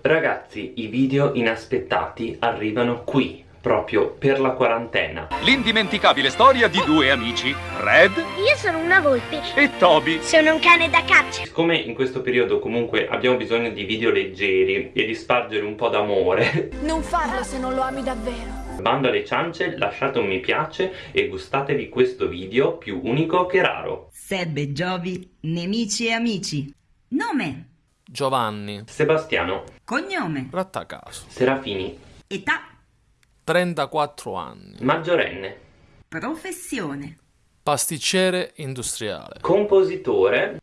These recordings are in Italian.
Ragazzi, i video inaspettati arrivano qui, proprio per la quarantena. L'indimenticabile storia di due amici, Red Io sono una volpe. e Toby. Sono un cane da caccia. Siccome in questo periodo comunque abbiamo bisogno di video leggeri e di spargere un po' d'amore, Non farlo se non lo ami davvero. bando alle ciance, lasciate un mi piace e gustatevi questo video più unico che raro. Sebbe, Giovi, nemici e amici. Nome, Giovanni, Sebastiano, cognome, Rattacaso, Serafini, età, 34 anni, maggiorenne, professione, pasticcere industriale, compositore,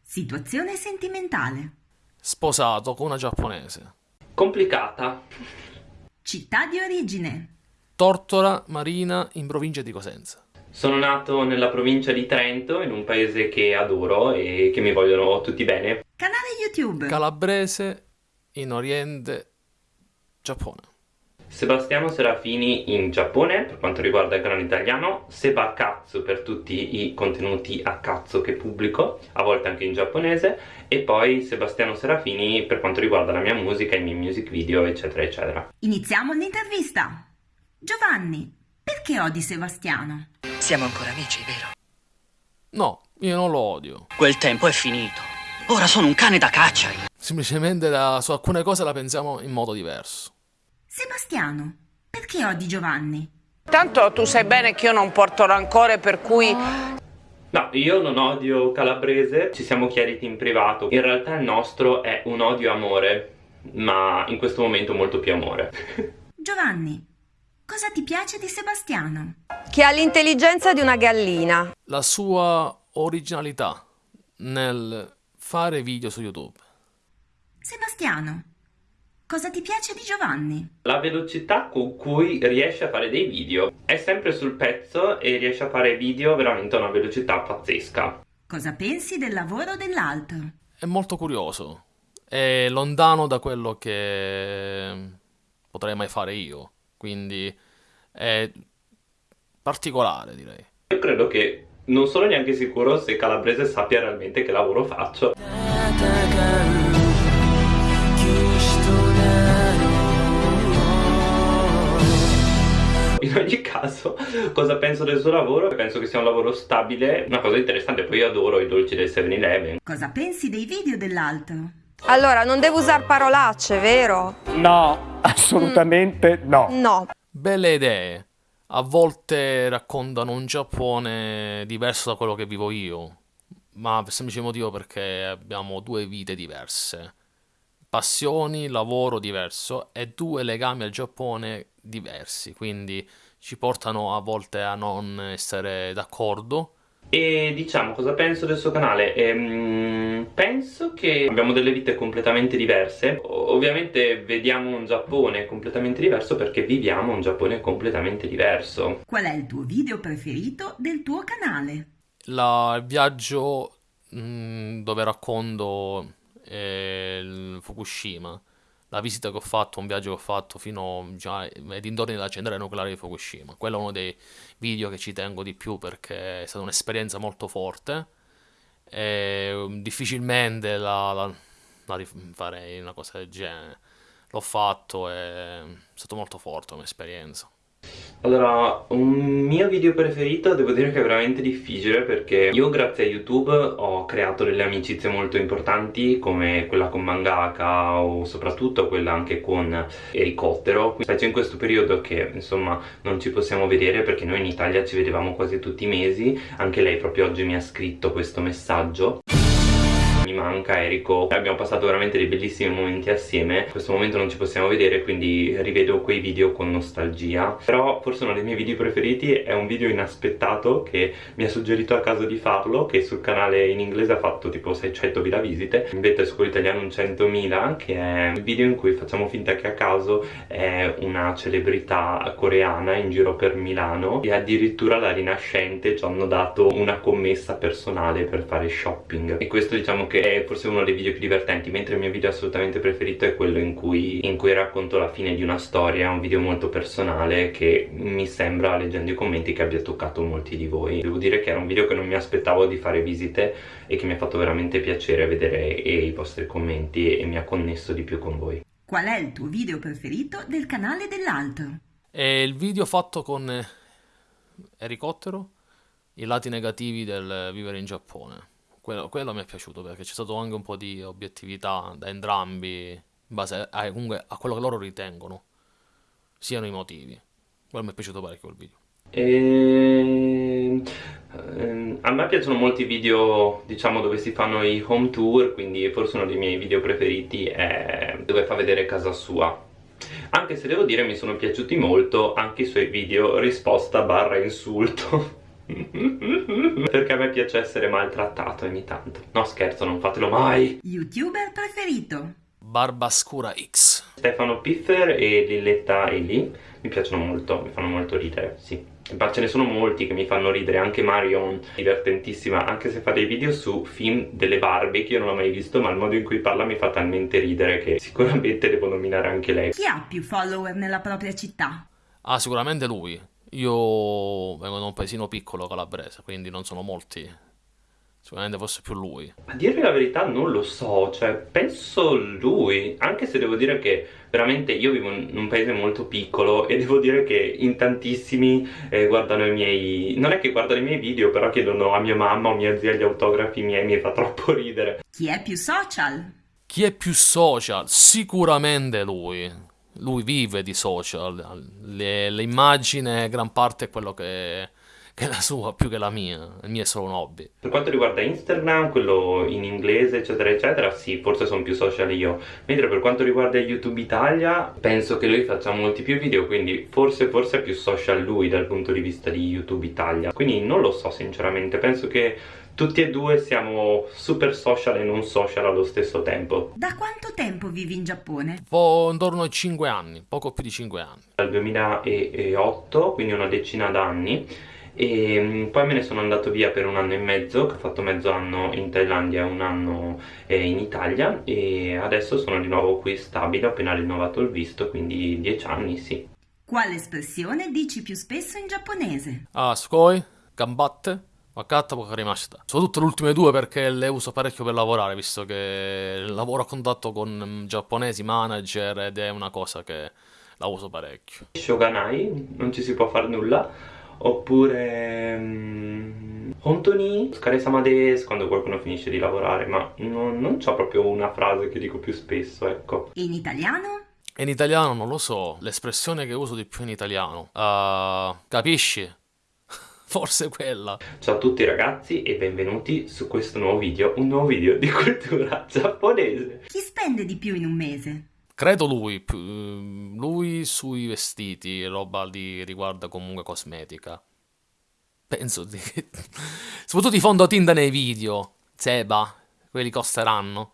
situazione sentimentale, sposato con una giapponese, complicata, città di origine, Tortora Marina in provincia di Cosenza. Sono nato nella provincia di Trento, in un paese che adoro e che mi vogliono tutti bene. YouTube, Calabrese in Oriente, Giappone. Sebastiano Serafini in Giappone per quanto riguarda il canale italiano, Seba Cazzo per tutti i contenuti a cazzo che pubblico, a volte anche in giapponese, e poi Sebastiano Serafini per quanto riguarda la mia musica, i miei music video, eccetera, eccetera. iniziamo l'intervista. Giovanni, perché odi Sebastiano? Siamo ancora amici, vero? No, io non lo odio. Quel tempo è finito. Ora sono un cane da caccia. Semplicemente da- su alcune cose la pensiamo in modo diverso. Sebastiano, perché odi Giovanni? Tanto tu sai bene che io non porto rancore, per cui No, io non odio Calabrese, ci siamo chiariti in privato. In realtà il nostro è un odio-amore, ma in questo momento molto più amore. Giovanni, cosa ti piace di Sebastiano? che ha l'intelligenza di una gallina. La sua originalità nel fare video su YouTube. Sebastiano, cosa ti piace di Giovanni? La velocità con cui riesce a fare dei video è sempre sul pezzo e riesce a fare video veramente a una velocità pazzesca. Cosa pensi del lavoro dell'altro? È molto curioso. È lontano da quello che potrei mai fare io. Quindi è particolare, direi. Io credo che non sono neanche sicuro se Calabrese sappia realmente che lavoro faccio. In ogni caso, cosa penso del suo lavoro? Penso che sia un lavoro stabile, una cosa interessante. Poi io adoro i dolci del 7-Eleven. Cosa pensi dei video dell'altro? Allora, non devo usare parolacce, vero? No, assolutamente no. No. Belle idee. A volte raccontano un Giappone diverso da quello che vivo io. Ma per semplice motivo perché abbiamo due vite diverse. Passioni, lavoro diverso e due legami al Giappone diversi. Quindi ci portano a volte a non essere d'accordo. E diciamo cosa penso del suo canale? Ehm, penso che abbiamo delle vite completamente diverse. Ovviamente vediamo un Giappone completamente diverso perché viviamo un Giappone completamente diverso. Qual è il tuo video preferito del tuo canale? La- il viaggio mm, dove racconto eh, il Fukushima, la visita che ho fatto, un viaggio che ho fatto fino ai dintorni della centrale nucleare di Fukushima. Quello è uno dei video che ci tengo di più perché è stata un'esperienza molto forte e um, difficilmente la, la- la rifarei una cosa del genere. L'ho fatto e è stato molto forte come esperienza. Allora, un mio video preferito devo dire che è veramente difficile perché io grazie a YouTube ho creato delle amicizie molto importanti come quella con Mangaka o soprattutto quella anche con Elicottero, specie in questo periodo che insomma non ci possiamo vedere perché noi in Italia ci vedevamo quasi tutti i mesi, anche lei proprio oggi mi ha scritto questo messaggio. Manca Erico, abbiamo passato veramente dei bellissimi momenti assieme. In questo momento non ci possiamo vedere quindi rivedo quei video con nostalgia. Però forse uno dei miei video preferiti è un video inaspettato che mi ha suggerito a caso di farlo Che sul canale in inglese ha fatto tipo 600.000 visite. Invece su quello italiano un 100.000 Che è il video in cui facciamo finta che a caso è una celebrità coreana in giro per Milano. E addirittura la Rinascente ci hanno dato una commessa personale per fare shopping. E questo diciamo che è forse uno dei video più divertenti, mentre il mio video assolutamente preferito è quello in cui, in cui racconto la fine di una storia, un video molto personale che mi sembra, leggendo i commenti, che abbia toccato molti di voi. Devo dire che era un video che non mi aspettavo di fare visite e che mi ha fatto veramente piacere vedere i vostri commenti e mi ha connesso di più con voi. Qual è il tuo video preferito del canale dell'altro? È il video fatto con eh, Ericottero, i lati negativi del vivere in Giappone. Quello, quello mi è piaciuto perché c'è stato anche un po' di obiettività da entrambi, in base a, comunque a quello che loro ritengono siano i motivi. Quello mi è piaciuto parecchio il video. E... ehm, A me piacciono molti video, diciamo, dove si fanno i home tour, quindi forse uno dei miei video preferiti è dove fa vedere casa sua. Anche se devo dire mi sono piaciuti molto anche i suoi video risposta barra insulto. Perché a me piace essere maltrattato ogni tanto. No scherzo, non fatelo mai. YouTuber preferito? Barbascura X. Stefano Piffer e Lilletta Eli mi piacciono molto, mi fanno molto ridere, sì. Ma ce ne sono molti che mi fanno ridere, anche Marion, divertentissima, anche se fa dei video su film delle Barbie che io non ho mai visto, ma il modo in cui parla mi fa talmente ridere che sicuramente devo nominare anche lei. Chi ha più follower nella propria città? Ah, sicuramente lui. Io vengo da un paesino piccolo calabrese, quindi non sono molti. Sicuramente forse più lui. A dirvi la verità non lo so, cioè penso lui, anche se devo dire che veramente io vivo in un paese molto piccolo e devo dire che in tantissimi eh, guardano i miei... non è che guardano i miei video, però chiedono a mia mamma o mia zia gli autografi miei, mi fa troppo ridere. Chi è più social? Chi è più social? Sicuramente lui. Lui vive di social. Le, le immagini, gran parte è quello che che è la sua più che la mia. Il mio è solo un hobby. Per quanto riguarda Instagram, quello in inglese, eccetera, eccetera, sì, forse sono più social io. Mentre per quanto riguarda YouTube Italia, penso che lui faccia molti più video, quindi forse, forse è più social lui dal punto di vista di YouTube Italia. Quindi non lo so sinceramente, penso che tutti e due siamo super social e non social allo stesso tempo. Da quanto tempo vivi in Giappone? Po intorno ai 5 anni, poco più di 5 anni. Dal 2008, quindi una decina d'anni e mm, poi me ne sono andato via per un anno e mezzo, che ho fatto mezzo anno in Thailandia e un anno eh, in Italia e adesso sono di nuovo qui stabile, ho appena rinnovato il visto, quindi dieci anni, sì. Quale espressione dici più spesso in giapponese? Ah, sukoi, gambatte, wakatta wakarimashita. Soprattutto le ultime due perché le uso parecchio per lavorare, visto che lavoro a contatto con mm, giapponesi, manager ed è una cosa che la uso parecchio. Shoganai, non ci si può fare nulla oppure um, Hontoni, Skaresama des quando qualcuno finisce di lavorare ma non, non c'ho proprio una frase che dico più spesso ecco in italiano? in italiano non lo so l'espressione che uso di più in italiano uh, capisci? forse quella ciao a tutti ragazzi e benvenuti su questo nuovo video un nuovo video di cultura giapponese chi spende di più in un mese? Credo lui, lui sui vestiti, roba di riguarda comunque cosmetica. Penso di... Soprattutto i fondotinta nei video, Zeba, quelli costeranno.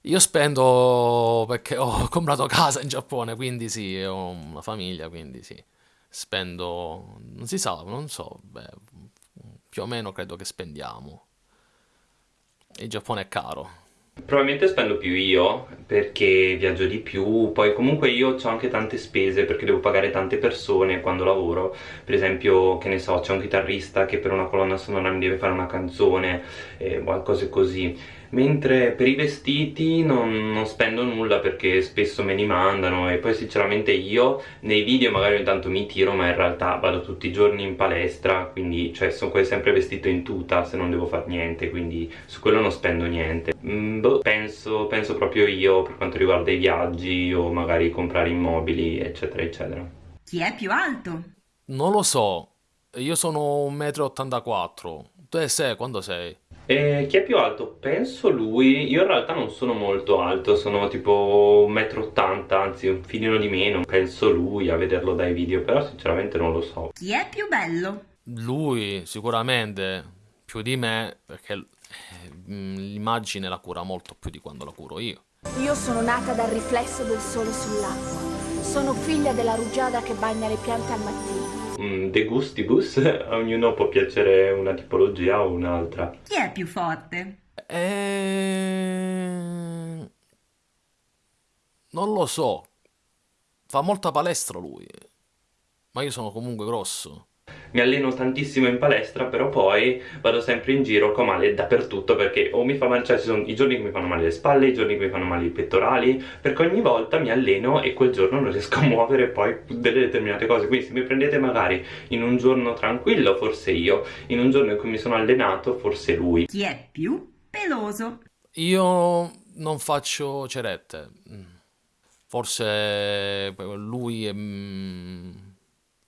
Io spendo perché ho comprato casa in Giappone, quindi sì, ho una famiglia, quindi sì. Spendo, non si sa, non so, beh, più o meno credo che spendiamo. Il Giappone è caro. Probabilmente spendo più io perché viaggio di più, poi comunque io ho anche tante spese perché devo pagare tante persone quando lavoro, per esempio che ne so c'è un chitarrista che per una colonna sonora mi deve fare una canzone, eh, cose così mentre per i vestiti non, non, spendo nulla perché spesso me li mandano e poi sinceramente io nei video magari ogni tanto mi tiro ma in realtà vado tutti i giorni in palestra quindi cioè sono quasi sempre vestito in tuta se non devo fare niente quindi su quello non spendo niente. Mm, boh, penso, penso proprio io per quanto riguarda i viaggi o magari comprare immobili eccetera eccetera. Chi è più alto? non lo so. Io sono 1,84 m tu sei quando sei? Eh, chi è più alto? Penso lui. Io in realtà non sono molto alto, sono tipo 1,80 m, anzi un filino di meno. Penso lui a vederlo dai video, però sinceramente non lo so. Chi è più bello? Lui, sicuramente, più di me, perché eh, l'immagine la cura molto più di quando la curo io. Io sono nata dal riflesso del sole sull'acqua. Sono figlia della rugiada che bagna le piante al mattino mm, de gustibus, a ognuno può piacere una tipologia o un'altra. Chi è più forte? È E... Non lo so. Fa molta palestra lui. Ma io sono comunque grosso. Mi alleno tantissimo in palestra, però poi vado sempre in giro con male dappertutto perché o mi fa male, cioè ci sono i giorni che mi fanno male le spalle, i giorni che mi fanno male i pettorali, perché ogni volta mi alleno e quel giorno non riesco a muovere poi delle determinate cose. Quindi se mi prendete magari in un giorno tranquillo, forse io, in un giorno in cui mi sono allenato, forse lui. Chi è più peloso? Io non faccio cerette. Forse lui è...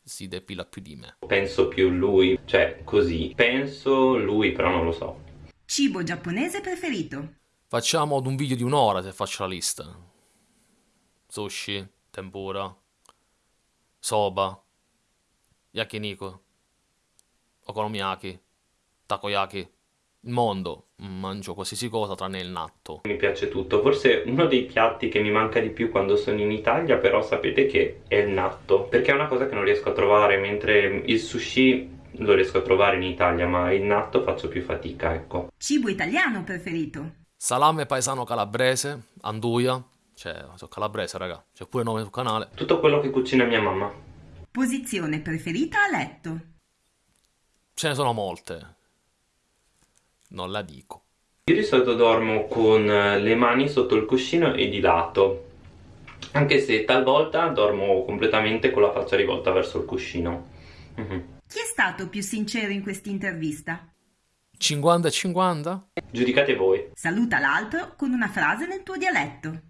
si depila più di me. Penso più lui, cioè così. Penso lui, però non lo so. Cibo giapponese preferito? Facciamo ad un video di un'ora se faccio la lista. Sushi, tempura, soba, yakiniku, okonomiyaki, takoyaki. Il mondo, mangio qualsiasi cosa tranne il natto. Mi piace tutto, forse uno dei piatti che mi manca di più quando sono in Italia però sapete che è il natto perché è una cosa che non riesco a trovare mentre il sushi lo riesco a trovare in Italia ma il natto faccio più fatica, ecco. Cibo italiano preferito? Salame paesano calabrese, anduia, cioè, sono calabrese raga, c'è pure nome sul canale. Tutto quello che cucina mia mamma. Posizione preferita a letto? Ce ne sono molte. Non la dico. Io di solito dormo con le mani sotto il cuscino e di lato anche se talvolta dormo completamente con la faccia rivolta verso il cuscino. Mhm. Chi è stato più sincero in quest'intervista? 50 e 50? Giudicate voi. Saluta l'altro con una frase nel tuo dialetto.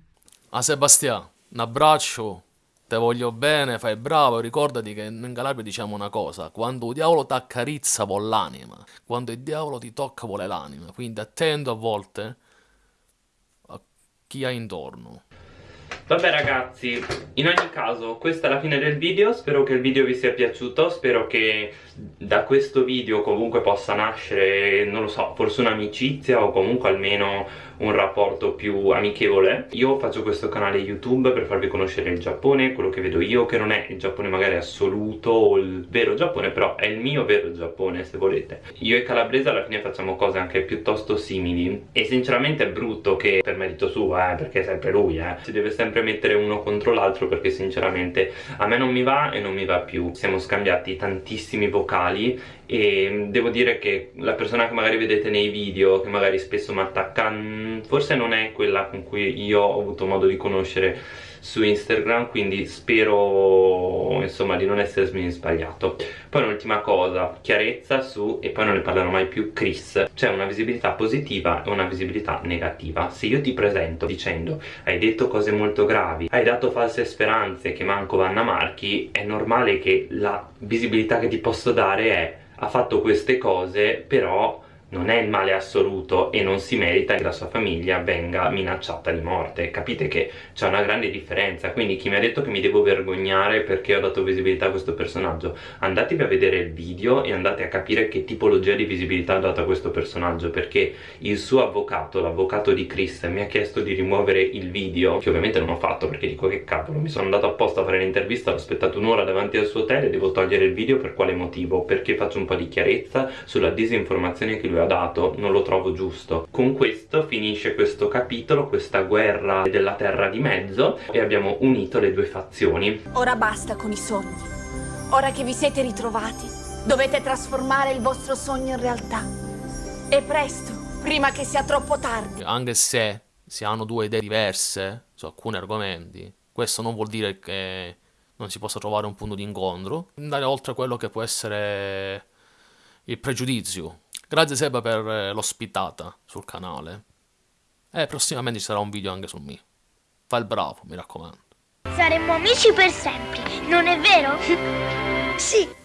A Sebastià, un abbraccio, te voglio bene, fai bravo, ricordati che in Calabria diciamo una cosa, quando il diavolo ti accarizza vuole l'anima, quando il diavolo ti tocca vuole l'anima, quindi attento a volte a chi hai intorno. Vabbè ragazzi, in ogni caso questa è la fine del video, spero che il video vi sia piaciuto, spero che da questo video comunque possa nascere, non lo so, forse un'amicizia o comunque almeno un rapporto più amichevole. Io faccio questo canale YouTube per farvi conoscere il Giappone, quello che vedo io, che non è il Giappone magari assoluto o il vero Giappone, però è il mio vero Giappone se volete. Io e Calabrese alla fine facciamo cose anche piuttosto simili e sinceramente è brutto che per merito suo, eh, perché è sempre lui, eh, si deve sempre mettere uno contro l'altro perché sinceramente a me non mi va e non mi va più. Siamo scambiati tantissimi vocali e devo dire che la persona che magari vedete nei video, che magari spesso mi attacca, mm, forse non è quella con cui io ho avuto modo di conoscere su Instagram quindi spero insomma di non essermi sbagliato. Poi un'ultima cosa chiarezza su e poi non ne parlerò mai più Chris. C'è una visibilità positiva e una visibilità negativa. Se io ti presento dicendo hai detto cose molto gravi hai dato false speranze che manco Vanna Marchi è normale che la visibilità che ti posso dare è ha fatto queste cose però non è il male assoluto e non si merita che la sua famiglia venga minacciata di morte. Capite che c'è una grande differenza. Quindi chi mi ha detto che mi devo vergognare perché ho dato visibilità a questo personaggio? Andatevi a vedere il video e andate a capire che tipologia di visibilità ha dato a questo personaggio perché il suo avvocato, l'avvocato di Chris mi ha chiesto di rimuovere il video che ovviamente non ho fatto perché dico che cavolo mi sono andato apposta a fare l'intervista ho aspettato un'ora davanti al suo hotel e devo togliere il video per quale motivo? perché faccio un po' di chiarezza sulla disinformazione che lui ha dato non lo trovo giusto con questo finisce questo capitolo questa guerra della terra di mezzo e abbiamo unito le due fazioni Ora basta con i sogni. Ora che vi siete ritrovati, dovete trasformare il vostro sogno in realtà. E presto, prima che sia troppo tardi. Anche se si hanno due idee diverse su alcuni argomenti, questo non vuol dire che non si possa trovare un punto di incontro, andare oltre quello che può essere il pregiudizio. Grazie Seba per eh, l'ospitata sul canale. E prossimamente ci sarà un video anche su me. Fai il bravo, mi raccomando. Saremmo amici per sempre, non è vero? sì.